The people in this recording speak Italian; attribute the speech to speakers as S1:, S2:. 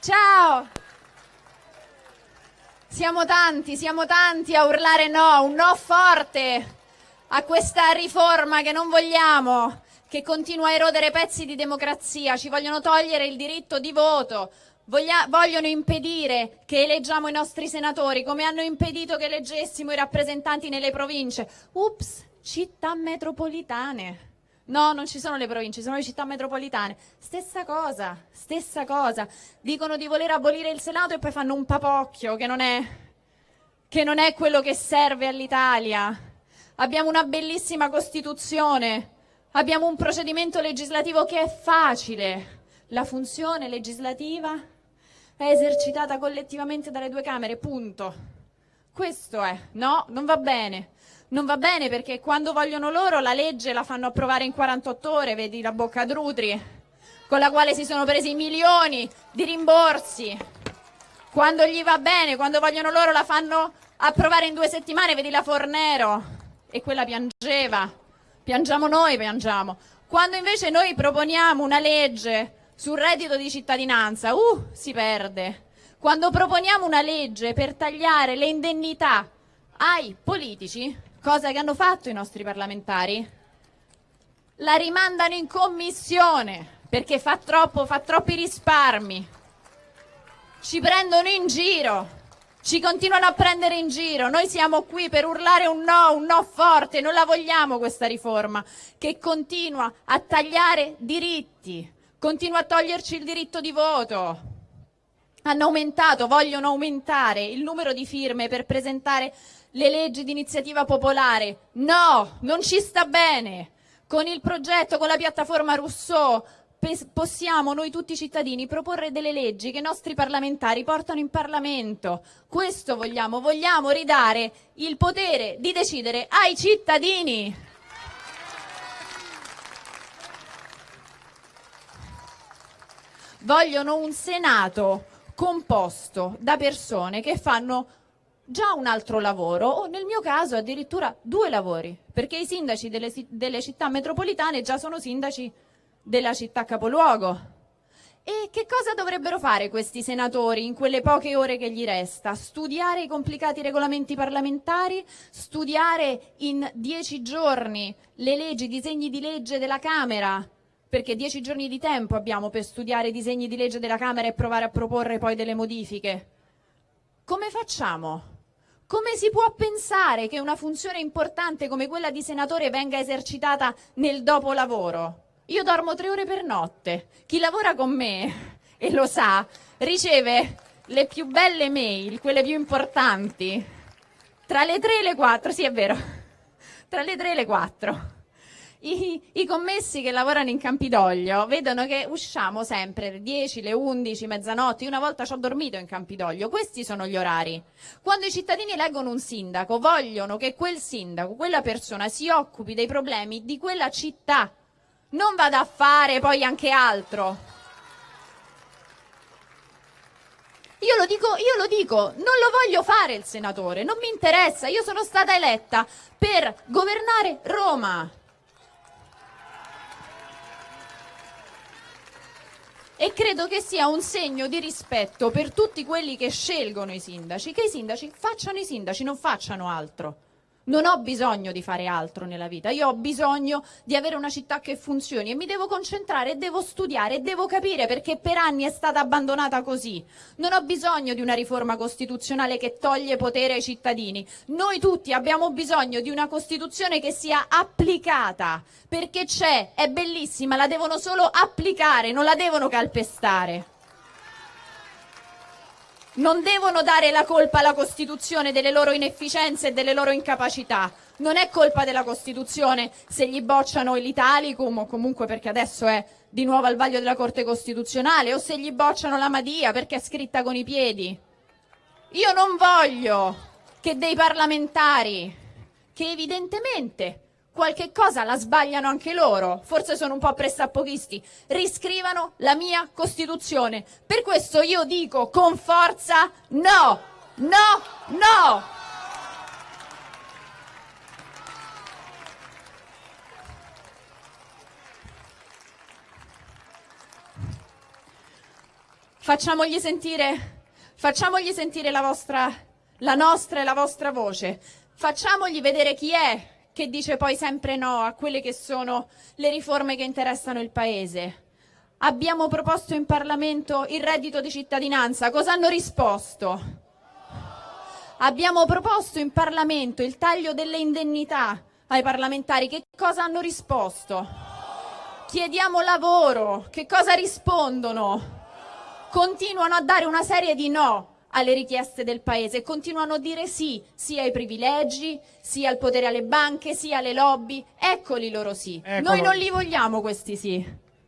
S1: Ciao! Siamo tanti, siamo tanti a urlare no, un no forte a questa riforma che non vogliamo, che continua a erodere pezzi di democrazia, ci vogliono togliere il diritto di voto, vogliono impedire che eleggiamo i nostri senatori, come hanno impedito che eleggessimo i rappresentanti nelle province. Ups, città metropolitane. No, non ci sono le province, sono le città metropolitane. Stessa cosa, stessa cosa. Dicono di voler abolire il Senato e poi fanno un papocchio che non è, che non è quello che serve all'Italia. Abbiamo una bellissima Costituzione, abbiamo un procedimento legislativo che è facile. La funzione legislativa è esercitata collettivamente dalle due Camere, punto. Questo è. No, non va bene. Non va bene perché quando vogliono loro la legge la fanno approvare in 48 ore, vedi la bocca Drutri, con la quale si sono presi milioni di rimborsi. Quando gli va bene, quando vogliono loro la fanno approvare in due settimane, vedi la Fornero. E quella piangeva. Piangiamo noi, piangiamo. Quando invece noi proponiamo una legge sul reddito di cittadinanza, uh, si perde. Quando proponiamo una legge per tagliare le indennità ai politici, Cosa che hanno fatto i nostri parlamentari? La rimandano in commissione perché fa, troppo, fa troppi risparmi. Ci prendono in giro, ci continuano a prendere in giro. Noi siamo qui per urlare un no, un no forte. Non la vogliamo questa riforma che continua a tagliare diritti, continua a toglierci il diritto di voto. Hanno aumentato, vogliono aumentare il numero di firme per presentare le leggi di iniziativa popolare. No, non ci sta bene. Con il progetto, con la piattaforma Rousseau, possiamo noi tutti cittadini proporre delle leggi che i nostri parlamentari portano in Parlamento. Questo vogliamo, vogliamo ridare il potere di decidere ai cittadini. Vogliono un Senato composto da persone che fanno già un altro lavoro o nel mio caso addirittura due lavori, perché i sindaci delle, delle città metropolitane già sono sindaci della città capoluogo. E che cosa dovrebbero fare questi senatori in quelle poche ore che gli resta? Studiare i complicati regolamenti parlamentari? Studiare in dieci giorni le leggi, i disegni di legge della Camera? Perché dieci giorni di tempo abbiamo per studiare i disegni di legge della Camera e provare a proporre poi delle modifiche. Come facciamo? Come si può pensare che una funzione importante come quella di senatore venga esercitata nel dopolavoro? Io dormo tre ore per notte. Chi lavora con me, e lo sa, riceve le più belle mail, quelle più importanti, tra le tre e le quattro, sì è vero, tra le tre e le quattro. I, I, commessi che lavorano in Campidoglio vedono che usciamo sempre le 10, le 11, mezzanotte. Una volta ci ho dormito in Campidoglio. Questi sono gli orari. Quando i cittadini eleggono un sindaco, vogliono che quel sindaco, quella persona si occupi dei problemi di quella città. Non vada a fare poi anche altro. Io lo, dico, io lo dico, non lo voglio fare il senatore, non mi interessa. Io sono stata eletta per governare Roma. E credo che sia un segno di rispetto per tutti quelli che scelgono i sindaci, che i sindaci facciano i sindaci, non facciano altro. Non ho bisogno di fare altro nella vita, io ho bisogno di avere una città che funzioni e mi devo concentrare, devo studiare, e devo capire perché per anni è stata abbandonata così. Non ho bisogno di una riforma costituzionale che toglie potere ai cittadini. Noi tutti abbiamo bisogno di una Costituzione che sia applicata, perché c'è, è bellissima, la devono solo applicare, non la devono calpestare. Non devono dare la colpa alla Costituzione delle loro inefficienze e delle loro incapacità. Non è colpa della Costituzione se gli bocciano l'Italicum o comunque perché adesso è di nuovo al vaglio della Corte Costituzionale o se gli bocciano la Madia perché è scritta con i piedi. Io non voglio che dei parlamentari che evidentemente qualche cosa la sbagliano anche loro, forse sono un po' pressappochisti, riscrivano la mia Costituzione. Per questo io dico con forza no, no, no! Facciamogli sentire, facciamogli sentire la, vostra, la nostra e la vostra voce, facciamogli vedere chi è che dice poi sempre no a quelle che sono le riforme che interessano il Paese. Abbiamo proposto in Parlamento il reddito di cittadinanza, cosa hanno risposto? Abbiamo proposto in Parlamento il taglio delle indennità ai parlamentari, che cosa hanno risposto? Chiediamo lavoro, che cosa rispondono? Continuano a dare una serie di no alle richieste del paese, continuano a dire sì sia ai privilegi, sia al potere alle banche, sia alle lobby. Eccoli loro sì.
S2: Eccolo.
S1: Noi non li vogliamo questi sì.